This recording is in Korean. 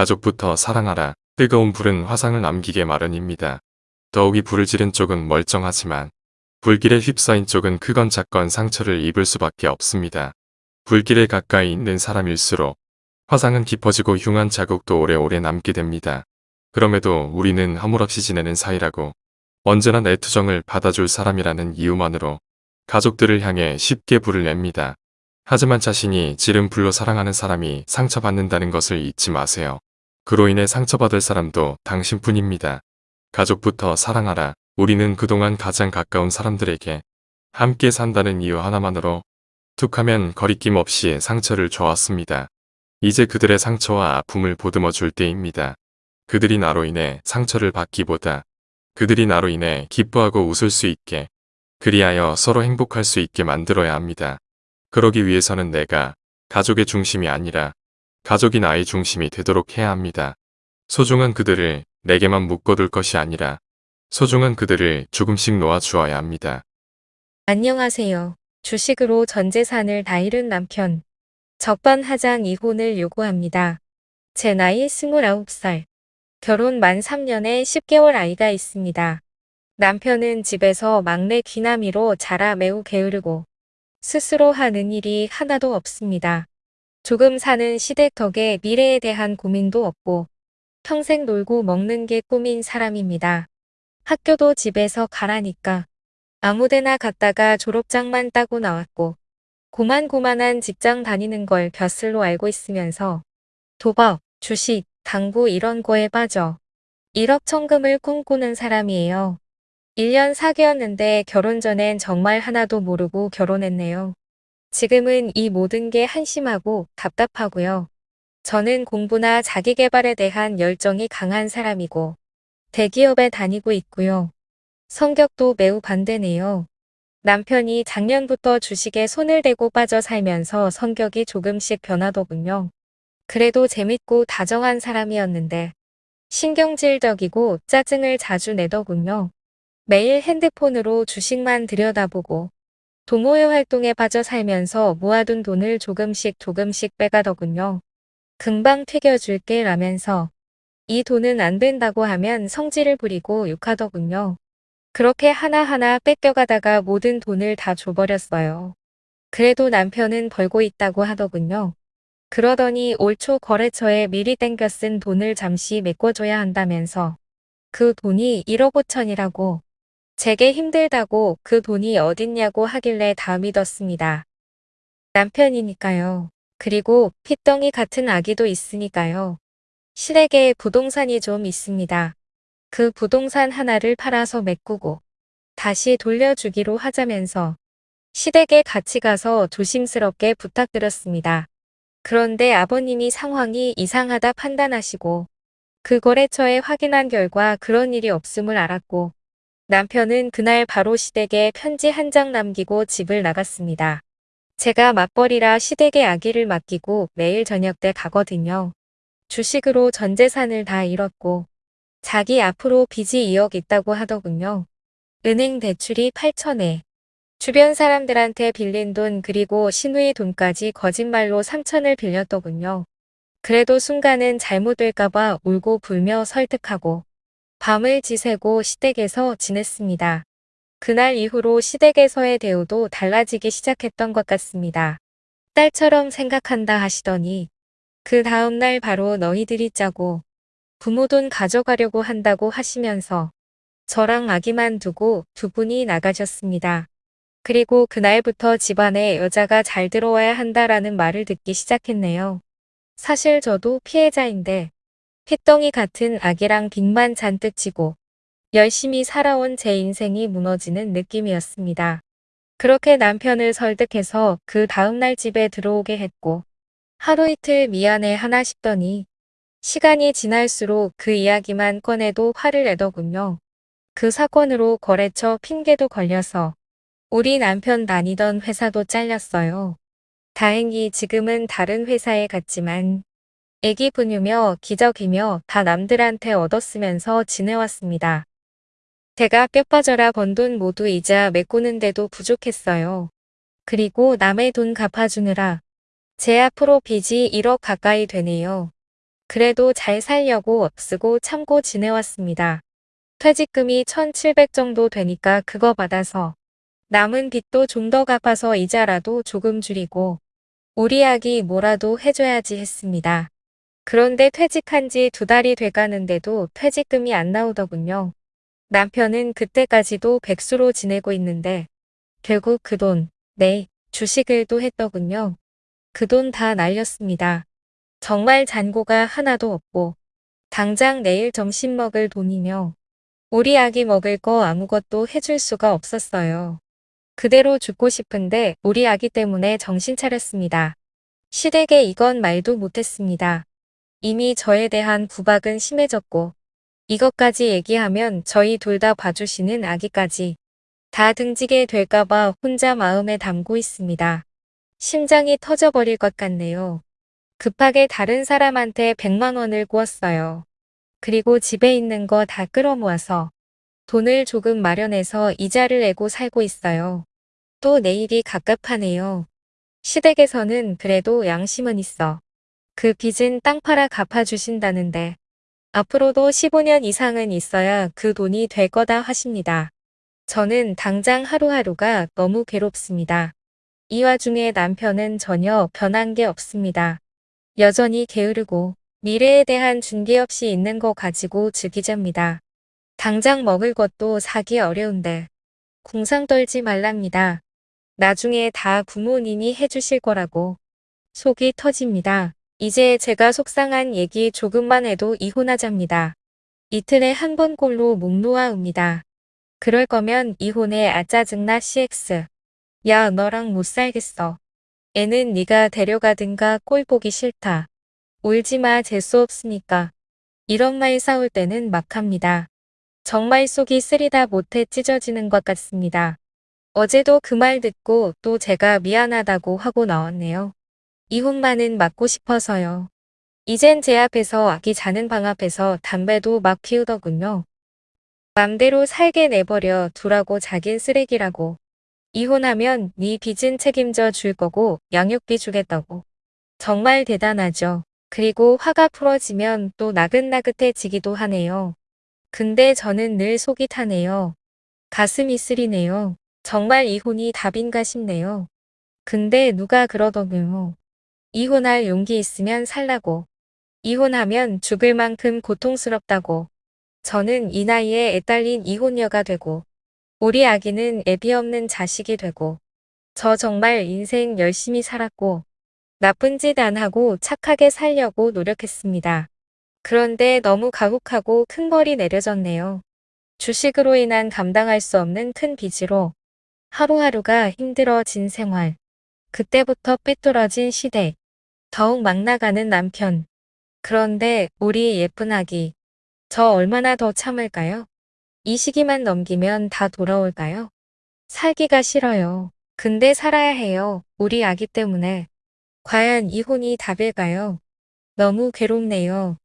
가족부터 사랑하라. 뜨거운 불은 화상을 남기게 마련입니다. 더욱이 불을 지른 쪽은 멀쩡하지만 불길에 휩싸인 쪽은 크건 작건 상처를 입을 수밖에 없습니다. 불길에 가까이 있는 사람일수록 화상은 깊어지고 흉한 자국도 오래오래 남게 됩니다. 그럼에도 우리는 허물없이 지내는 사이라고 언제나 내 투정을 받아줄 사람이라는 이유만으로 가족들을 향해 쉽게 불을 냅니다. 하지만 자신이 지른 불로 사랑하는 사람이 상처받는다는 것을 잊지 마세요. 그로 인해 상처받을 사람도 당신뿐입니다. 가족부터 사랑하라. 우리는 그동안 가장 가까운 사람들에게 함께 산다는 이유 하나만으로 툭하면 거리낌 없이 상처를 줘왔습니다. 이제 그들의 상처와 아픔을 보듬어 줄 때입니다. 그들이 나로 인해 상처를 받기보다 그들이 나로 인해 기뻐하고 웃을 수 있게 그리하여 서로 행복할 수 있게 만들어야 합니다. 그러기 위해서는 내가 가족의 중심이 아니라 가족이 나의 중심이 되도록 해야 합니다. 소중한 그들을 내게만 묶어둘 것이 아니라 소중한 그들을 조금씩 놓아주어야 합니다. 안녕하세요. 주식으로 전 재산을 다 잃은 남편. 적반하장 이혼을 요구합니다. 제 나이 29살. 결혼 만 3년에 10개월 아이가 있습니다. 남편은 집에서 막내 귀남이로 자라 매우 게으르고 스스로 하는 일이 하나도 없습니다. 조금 사는 시댁 덕에 미래에 대한 고민도 없고 평생 놀고 먹는 게 꿈인 사람입니다. 학교도 집에서 가라니까 아무데나 갔다가 졸업장만 따고 나왔고 고만고만한 직장 다니는 걸 벼슬로 알고 있으면서 도박, 주식, 당구 이런 거에 빠져 1억 천금을 꿈꾸는 사람이에요. 1년 사귀었는데 결혼 전엔 정말 하나도 모르고 결혼했네요. 지금은 이 모든 게 한심하고 답답하고요. 저는 공부나 자기개발에 대한 열정이 강한 사람이고 대기업에 다니고 있고요. 성격도 매우 반대네요. 남편이 작년부터 주식에 손을 대고 빠져 살면서 성격이 조금씩 변하더군요. 그래도 재밌고 다정한 사람이었는데 신경질적이고 짜증을 자주 내더군요. 매일 핸드폰으로 주식만 들여다보고 동호회 활동에 빠져 살면서 모아둔 돈을 조금씩 조금씩 빼가더군요. 금방 튀겨줄게 라면서 이 돈은 안 된다고 하면 성질을 부리고 욕하더군요. 그렇게 하나하나 뺏겨가다가 모든 돈을 다 줘버렸어요. 그래도 남편은 벌고 있다고 하더군요. 그러더니 올 초 거래처에 미리 땡겨 쓴 돈을 잠시 메꿔줘야 한다면서 그 돈이 1억 5천이라고 제게 힘들다고 그 돈이 어딨냐고 하길래 다 믿었습니다. 남편이니까요. 그리고 핏덩이 같은 아기도 있으니까요. 시댁에 부동산이 좀 있습니다. 그 부동산 하나를 팔아서 메꾸고 다시 돌려주기로 하자면서 시댁에 같이 가서 조심스럽게 부탁드렸습니다. 그런데 아버님이 상황이 이상하다 판단하시고 그 거래처에 확인한 결과 그런 일이 없음을 알았고 남편은 그날 바로 시댁에 편지 한 장 남기고 집을 나갔습니다. 제가 맞벌이라 시댁에 아기를 맡기고 매일 저녁 때 가거든요. 주식으로 전 재산을 다 잃었고 자기 앞으로 빚이 2억 있다고 하더군요. 은행 대출이 8천에 주변 사람들한테 빌린 돈 그리고 신우의 돈까지 거짓말로 3천을 빌렸더군요. 그래도 순간은 잘못될까봐 울고 불며 설득하고 밤을 지새고 시댁에서 지냈습니다. 그날 이후로 시댁에서의 대우도 달라지기 시작했던 것 같습니다. 딸처럼 생각한다 하시더니 그 다음날 바로 너희들이 짜고 부모 돈 가져가려고 한다고 하시면서 저랑 아기만 두고 두 분이 나가셨습니다. 그리고 그날부터 집안에 여자가 잘 들어와야 한다라는 말을 듣기 시작했네요. 사실 저도 피해자인데 핏덩이 같은 아기랑 빚만 잔뜩 지고 열심히 살아온 제 인생이 무너지는 느낌이었습니다. 그렇게 남편을 설득해서 그 다음날 집에 들어오게 했고 하루 이틀 미안해 하나 싶더니 시간이 지날수록 그 이야기만 꺼내도 화를 내더군요. 그 사건으로 거래처 핑계도 걸려서 우리 남편 다니던 회사도 잘렸어요. 다행히 지금은 다른 회사에 갔지만 애기 분유며 기적이며 다 남들한테 얻었으면서 지내왔습니다. 제가 뼈 빠져라 번 돈 모두 이자 메꾸는데도 부족했어요. 그리고 남의 돈 갚아주느라 제 앞으로 빚이 1억 가까이 되네요. 그래도 잘 살려고 쓰고 참고 지내왔습니다. 퇴직금이 1,700 정도 되니까 그거 받아서 남은 빚도 좀 더 갚아서 이자라도 조금 줄이고 우리 아기 뭐라도 해줘야지 했습니다. 그런데 퇴직한 지 두 달이 돼가는데도 퇴직금이 안 나오더군요. 남편은 그때까지도 백수로 지내고 있는데 결국 그 돈, 네, 주식을 또 했더군요. 그 돈 다 날렸습니다. 정말 잔고가 하나도 없고 당장 내일 점심 먹을 돈이며 우리 아기 먹을 거 아무것도 해줄 수가 없었어요. 그대로 죽고 싶은데 우리 아기 때문에 정신 차렸습니다. 시댁에 이건 말도 못했습니다. 이미 저에 대한 구박은 심해졌고 이것까지 얘기하면 저희 둘 다 봐주시는 아기까지 다 등지게 될까봐 혼자 마음에 담고 있습니다. 심장이 터져버릴 것 같네요. 급하게 다른 사람한테 100만 원을 구웠어요. 그리고 집에 있는 거 다 끌어모아서 돈을 조금 마련해서 이자를 내고 살고 있어요. 또 내일이 갑갑하네요. 시댁에서는 그래도 양심은 있어. 그 빚은 땅 팔아 갚아주신다는데 앞으로도 15년 이상은 있어야 그 돈이 될 거다 하십니다. 저는 당장 하루하루가 너무 괴롭습니다. 이 와중에 남편은 전혀 변한 게 없습니다. 여전히 게으르고 미래에 대한 준비 없이 있는 거 가지고 즐기잡니다. 당장 먹을 것도 사기 어려운데 궁상 떨지 말랍니다. 나중에 다 부모님이 해주실 거라고 속이 터집니다. 이제 제가 속상한 얘기 조금만 해도 이혼하잡니다. 이틀에 한 번 꼴로 목 놓아옵니다. 그럴 거면 이혼해 아 짜증나 CX. 야 너랑 못 살겠어. 애는 네가 데려가든가 꼴 보기 싫다. 울지마 재수 없으니까. 이런 말 싸울 때는 막 합니다. 정말 속이 쓰리다 못해 찢어지는 것 같습니다. 어제도 그 말 듣고 또 제가 미안하다고 하고 나왔네요. 이혼만은 막고 싶어서요. 이젠 제 앞에서 아기 자는 방 앞에서 담배도 막 피우더군요. 맘대로 살게 내버려 두라고 자긴 쓰레기라고. 이혼하면 네 빚은 책임져 줄 거고 양육비 주겠다고. 정말 대단하죠. 그리고 화가 풀어지면 또 나긋나긋해지기도 하네요. 근데 저는 늘 속이 타네요. 가슴이 쓰리네요. 정말 이혼이 답인가 싶네요. 근데 누가 그러더군요. 이혼할 용기 있으면 살라고. 이혼하면 죽을 만큼 고통스럽다고. 저는 이 나이에 애 딸린 이혼녀가 되고 우리 아기는 애비 없는 자식이 되고 저 정말 인생 열심히 살았고 나쁜 짓 안 하고 착하게 살려고 노력했습니다. 그런데 너무 가혹하고 큰 벌이 내려졌네요. 주식으로 인한 감당할 수 없는 큰 빚으로 하루하루가 힘들어진 생활. 그때부터 삐뚤어진 시댁. 더욱 막 나가는 남편. 그런데 우리 예쁜 아기. 저 얼마나 더 참을까요? 이 시기만 넘기면 다 돌아올까요? 살기가 싫어요. 근데 살아야 해요. 우리 아기 때문에. 과연 이혼이 답일까요? 너무 괴롭네요.